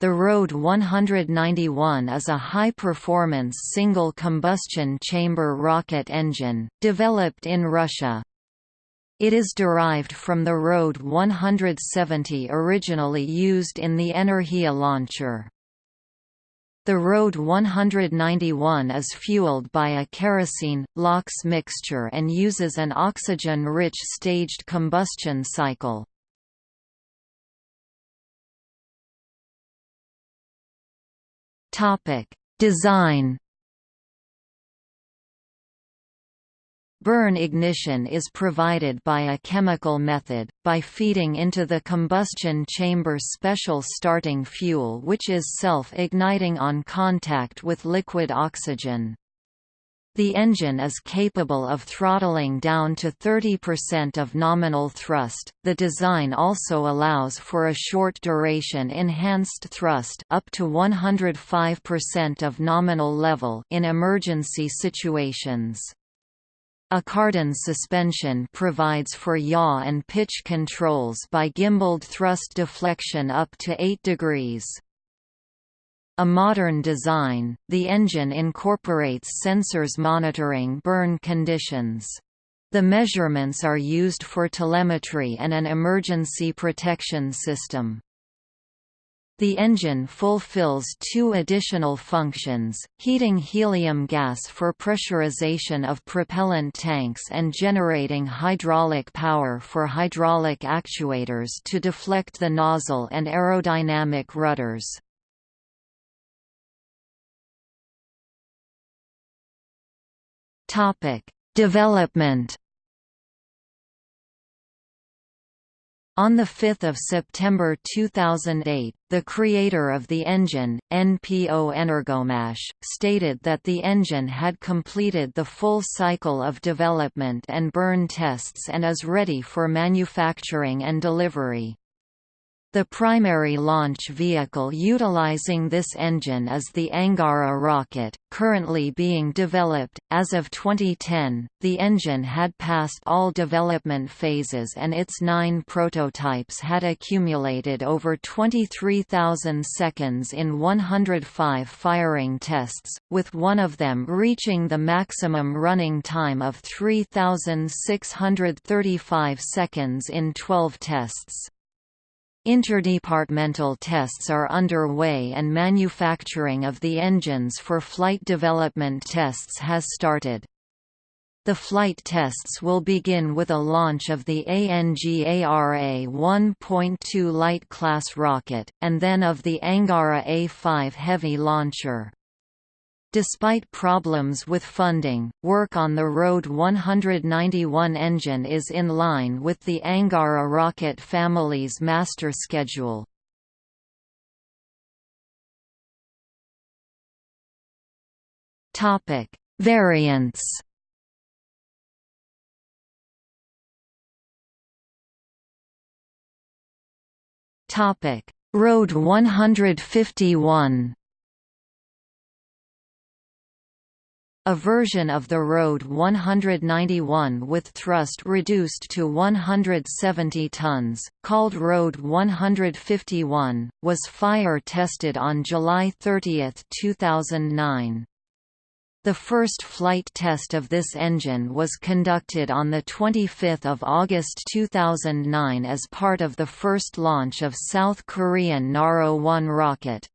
The RD 191 is a high-performance single-combustion chamber rocket engine, developed in Russia. It is derived from the RD 170 originally used in the Energia launcher. The RD 191 is fueled by a kerosene-LOX mixture and uses an oxygen-rich staged combustion cycle. Topic: Design. Burn ignition is provided by a chemical method, by feeding into the combustion chamber special starting fuel which is self-igniting on contact with liquid oxygen. The engine is capable of throttling down to 30% of nominal thrust. The design also allows for a short duration enhanced thrust up to 105% of nominal level in emergency situations. A cardan suspension provides for yaw and pitch controls by gimbaled thrust deflection up to 8 degrees. A modern design, the engine incorporates sensors monitoring burn conditions. The measurements are used for telemetry and an emergency protection system. The engine fulfills two additional functions, heating helium gas for pressurization of propellant tanks and generating hydraulic power for hydraulic actuators to deflect the nozzle and aerodynamic rudders. Topic: Development. On 5 September 2008, the creator of the engine, NPO Energomash, stated that the engine had completed the full cycle of development and burn tests and is ready for manufacturing and delivery. The primary launch vehicle utilizing this engine is the Angara rocket, currently being developed. As of 2010, the engine had passed all development phases and its nine prototypes had accumulated over 23,000 seconds in 105 firing tests, with one of them reaching the maximum running time of 3,635 seconds in 12 tests. Interdepartmental tests are underway and manufacturing of the engines for flight development tests has started. The flight tests will begin with a launch of the ANGARA 1.2 light class rocket, and then of the Angara A5 heavy launcher. Despite problems with funding, work on the RD 191 engine is in line with the Angara rocket family's master schedule. Variants RD 151 A version of the RD 191 with thrust reduced to 170 tons, called RD 151, was fire-tested on July 30, 2009. The first flight test of this engine was conducted on 25 August 2009 as part of the first launch of South Korean Naro-1 rocket.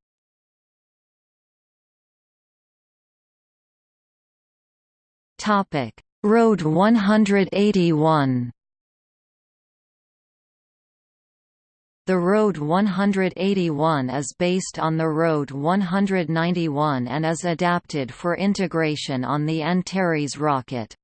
Topic: RD 181. The RD 181 is based on the RD 191 and is adapted for integration on the Antares rocket.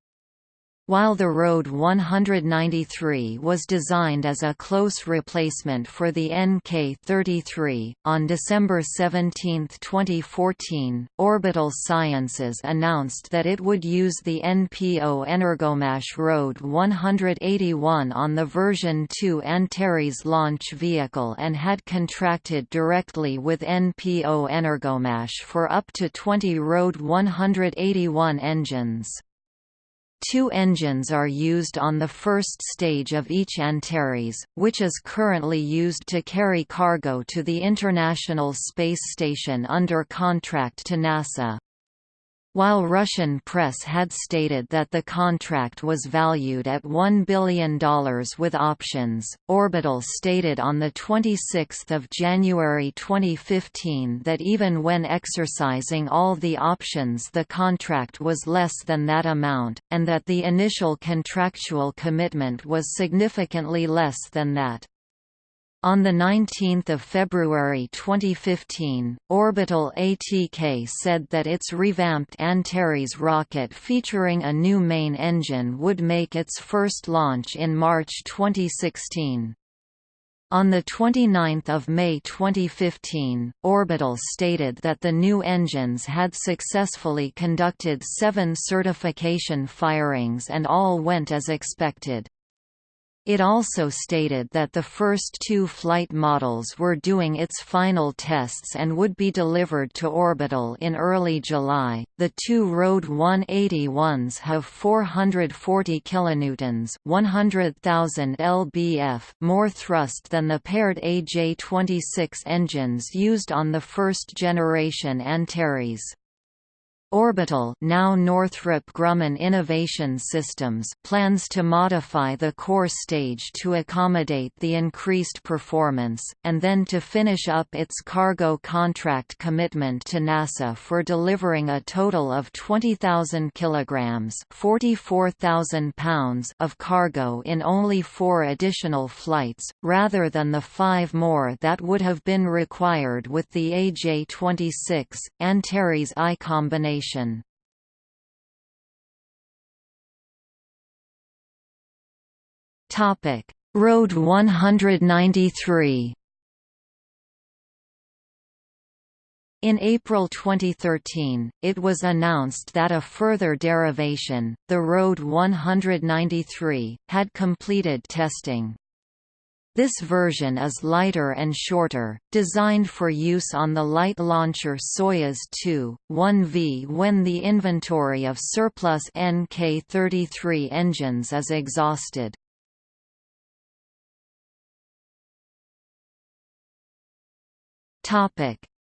While the RD 193 was designed as a close replacement for the NK-33, on December 17, 2014, Orbital Sciences announced that it would use the NPO Energomash RD 181 on the version 2 Antares launch vehicle and had contracted directly with NPO Energomash for up to 20 RD 181 engines. Two engines are used on the first stage of each Antares, which is currently used to carry cargo to the International Space Station under contract to NASA. While Russian press had stated that the contract was valued at $1 billion with options, Orbital stated on 26 January 2015 that even when exercising all the options the contract was less than that amount, and that the initial contractual commitment was significantly less than that. On 19 February 2015, Orbital ATK said that its revamped Antares rocket featuring a new main engine would make its first launch in March 2016. On 29 May 2015, Orbital stated that the new engines had successfully conducted seven certification firings and all went as expected. It also stated that the first two flight models were doing its final tests and would be delivered to Orbital in early July. The two RD 181s have 440 kilonewtons, 100,000 lbf more thrust than the paired AJ26 engines used on the first generation Antares. Orbital now Northrop Grumman Innovation Systems plans to modify the core stage to accommodate the increased performance, and then to finish up its cargo contract commitment to NASA for delivering a total of 20,000 kilograms (44,000 pounds) of cargo in only four additional flights, rather than the five more that would have been required with the AJ-26, Antares I combination Topic: RD 193. In April 2013, it was announced that a further derivation, the RD 193, had completed testing. This version is lighter and shorter, designed for use on the light launcher Soyuz 2, 1V when the inventory of surplus NK-33 engines is exhausted.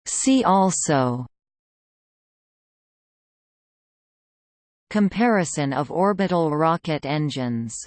See also Comparison of orbital rocket engines